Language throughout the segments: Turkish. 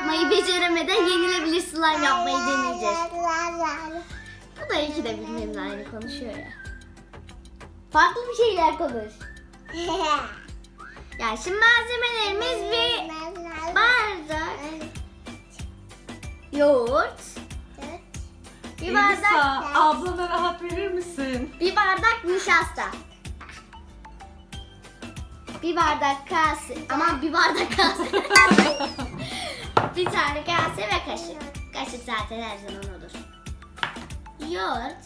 yapmayı beceremeden yenilebilir slime yapmayı deneyeceğiz. Bu da iki de benimle aynı konuşuyor ya. Farklı bir şeyler konuş. Yani şimdi malzemelerimiz bir bardak yoğurt, bir bardak Elisa ablana rahat verir misin? bir bardak nişasta. Bir bardak kase ama bir bardak kase. tane kase ve kaşık. Kaşık zaten her zaman olur. Yoğurt.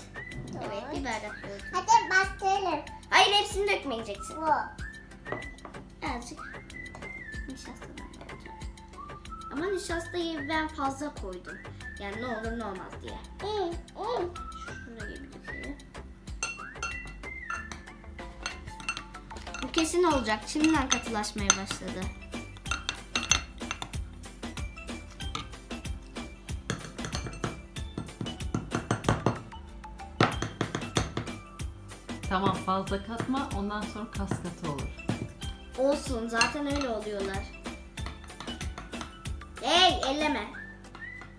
Evet bir bardak yoğurt. Hadi başlayalım. Hayır hepsini dökmeyeceksin. Bu. Azıcık koyacağım. Ama nişastayı ben fazla koydum. Yani ne olur ne olmaz diye. Hı, hı. Şuraya bir dökelim. Bu kesin olacak. Şimdiden katılaşmaya başladı. Tamam fazla katma ondan sonra kas katı olur. Olsun zaten öyle oluyorlar. Hey elleme.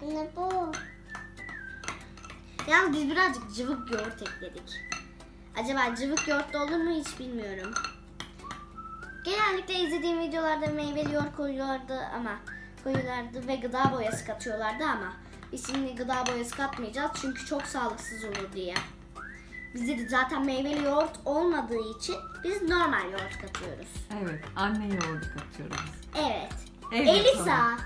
Ne bu? Yalnız biz birazcık cıvık yoğurt ekledik. Acaba cıvık yoğurt da olur mu hiç bilmiyorum. Genellikle izlediğim videolarda meyveli yoğurt koyuyorlardı ama koyuyorlardı ve gıda boyası katıyorlardı ama biz şimdi gıda boyası katmayacağız çünkü çok sağlıksız olur diye. Bizde de zaten meyveli yoğurt olmadığı için biz normal yoğurt katıyoruz. Evet anne yoğurdu katıyoruz. Evet. Evet, Elisa.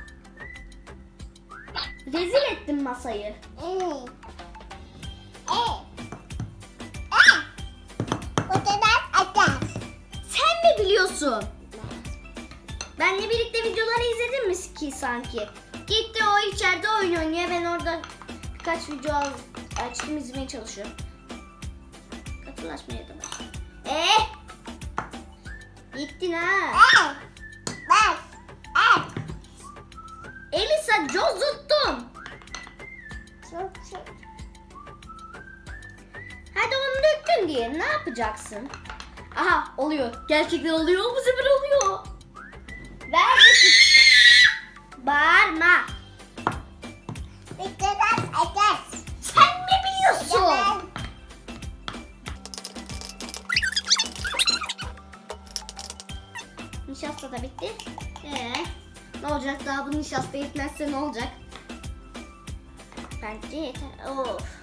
Rezil ettin masayı. E. E. Atar. Sen mi biliyorsun? Benle birlikte videoları izledin mi ki sanki? Gitti o içeride oyun oynuyor. Ben orada birkaç video açtım izlemeye çalışıyorum. Katılaşmaya da bak. Eh! Gittin ha. E. Bak. E. Elisa cozuttun. Çok çok. Hadi onu döktün diye ne yapacaksın? Aha oluyor. Gerçekten oluyor. Bu sefer oluyor. Ver bir- Bağırma. Odadan atar. Sen Da bitti. Ee, ne olacak daha bu nişasta yetmezse ne olacak? Bence yeter. Of.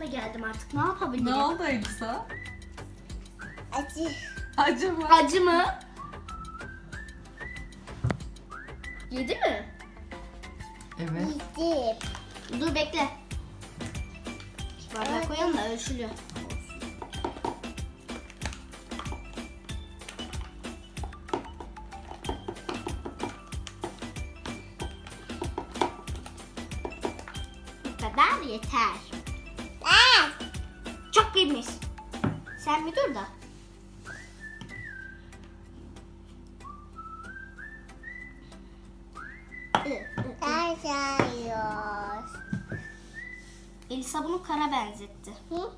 Ve geldim artık. Ne yapabilirim? Ne oldu Elisa? Acı. Acı mı? Acı mı? Yedi mi? Evet. Yedim. Dur bekle. Bardağa koyalım da ölçülü. Bu kadar yeter. Aa. Çok yemiş. Sen bir dur da. Elisa bunu kara benzetti. Hı?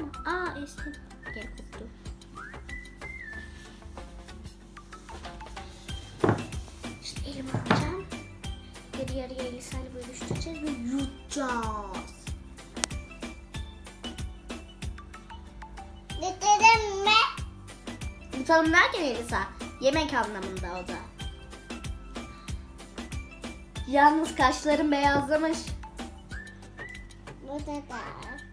Ama. Aa esnem. Gel koptu. yarı yarıya Elisa'yla bölüştüreceğiz ve yutacağız. Bitirdin mi? Yutalım derken Elisa, yemek anlamında o da. Yalnız kaşların beyazlamış. Bu da da.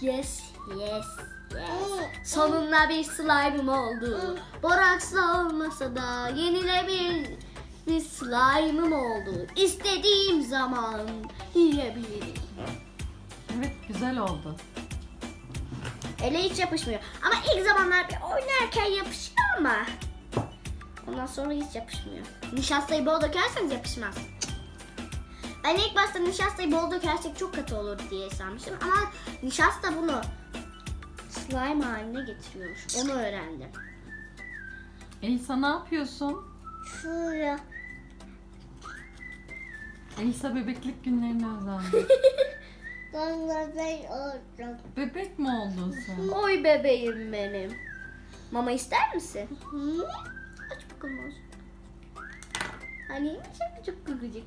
Yes, yes, yes. Sonunda bir slime'ım oldu. Boraksla olmasa da yenilebilir bir slime'ım oldu. İstediğim zaman yiyebilirim. Evet güzel oldu. Ele hiç yapışmıyor. Ama ilk zamanlar bir oynarken yapışıyor ama. Ondan sonra hiç yapışmıyor. Nişastayı bol dökerseniz yapışmaz. Ben ilk başta nişastayı bol dökersek çok katı olur diye sanmıştım. Ama nişasta bunu slime haline getiriyormuş. Onu öğrendim. Elisa ne yapıyorsun? Şuraya. Elisa bebeklik günlerine özendi. Donladay oldum. Bebek mi oldun sen? Oy bebeğim benim. Mama ister misin? Hı? Aç bakalım olsun. Hani çok çok gıcık.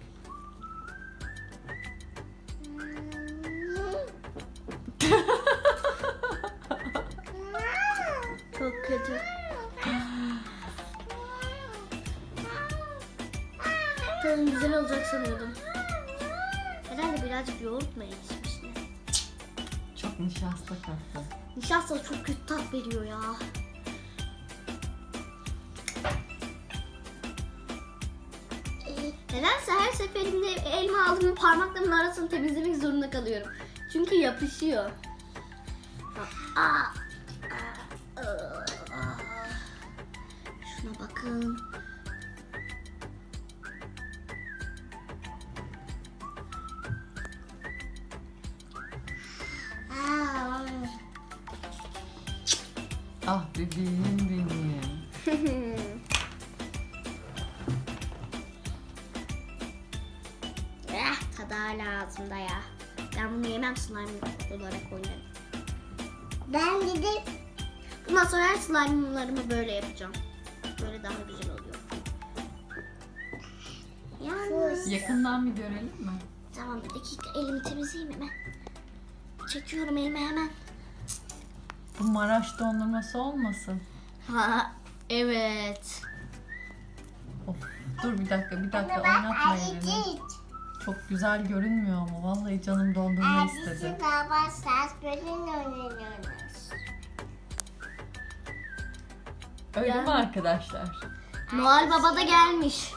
Tadım güzel olacak sanıyordum. Herhalde birazcık yoğurt mu ekşimiş ne? Çok nişasta kattı. Nişasta çok kötü tat veriyor ya. Nedense her seferinde elma aldığımda parmaklarımın arasını temizlemek zorunda kalıyorum. Çünkü yapışıyor. Aa. Ah bebeğim benim. eh, tadı hala ağzımda ya. Ben bunu yemem slime olarak oynarım. Ben gidip Bundan sonra her slime'larımı böyle yapacağım. Böyle daha güzel oluyor. Yalnız... Yakından bir görelim mi? Tamam bir dakika elimi temizleyeyim hemen. Çekiyorum elime hemen. Bu Maraş dondurması olmasın. Ha evet. Of. Dur bir dakika bir dakika oynatma elini. Çok güzel görünmüyor ama vallahi canım dondurma istedi. Baba ses böyle oynuyoruz. Öyle mi arkadaşlar? Noel Baba da gelmiş.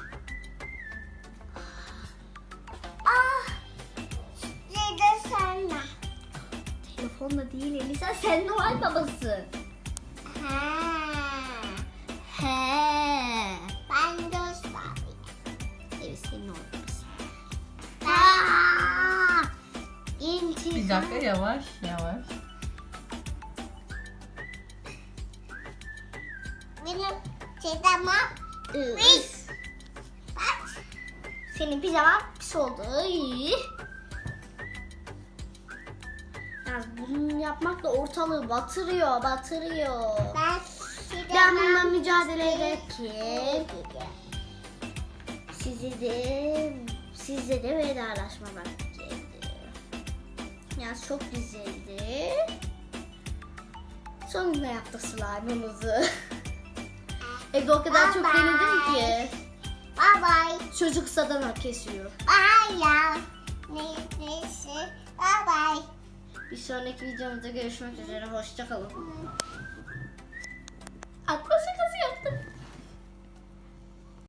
Telefonla değil Elisa sen Noel Babasın. Ha. He. Ben göstereyim. Evet senin Noel Babasın. Aa! İntikam. Bir dakika yavaş yavaş. Benim çizemem. Üf. Bak. Senin pijaman pis oldu. Ay. Yalnız bunu yapmak da ortalığı batırıyor, batırıyor. Ben Ben bununla mücadele ederken sizi de sizle de vedalaşma vakti. Yalnız çok güzeldi. Sonunda yaptık slime'ımızı. Evde o kadar çok Bye bye. denedim ki. Bye bye. Çocuk sadana kesiyor. Bye ya. Neyse. Bye bye. Bir sonraki videomuzda görüşmek üzere. Hoşçakalın. Atlas